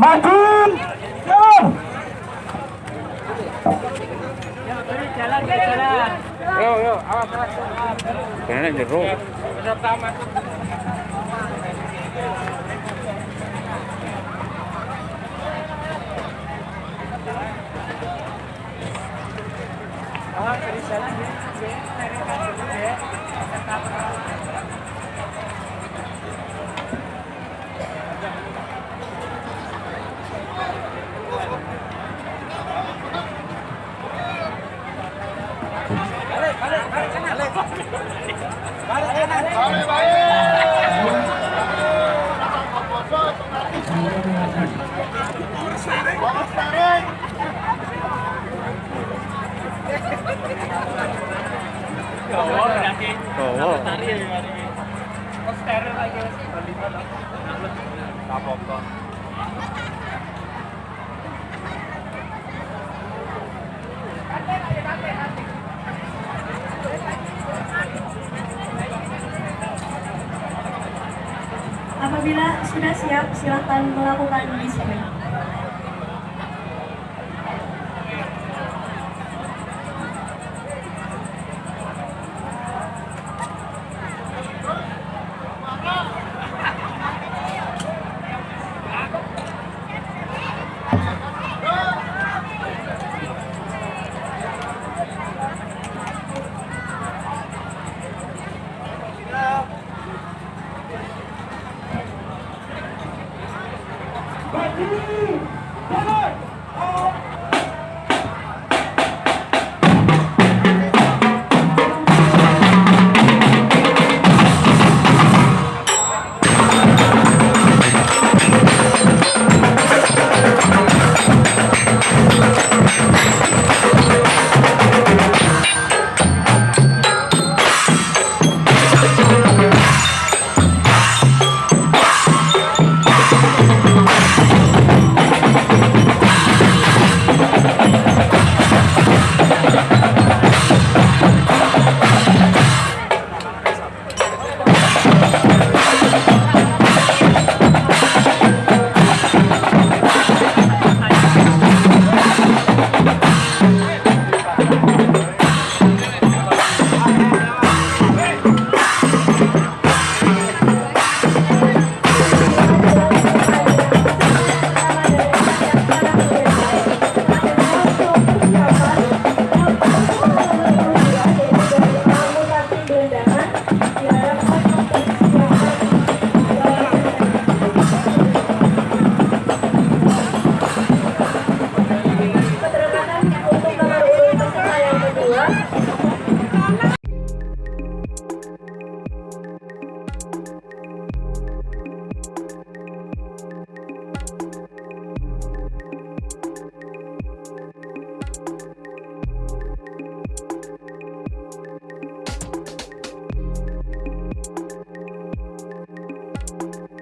satu satu satu. tes tes tes halo halo Kau? Kau? Ayo, saya mentok sana. Maju! Jeruk. Oh. Apabila sudah siap, silakan melakukan display. Vai, Brasil!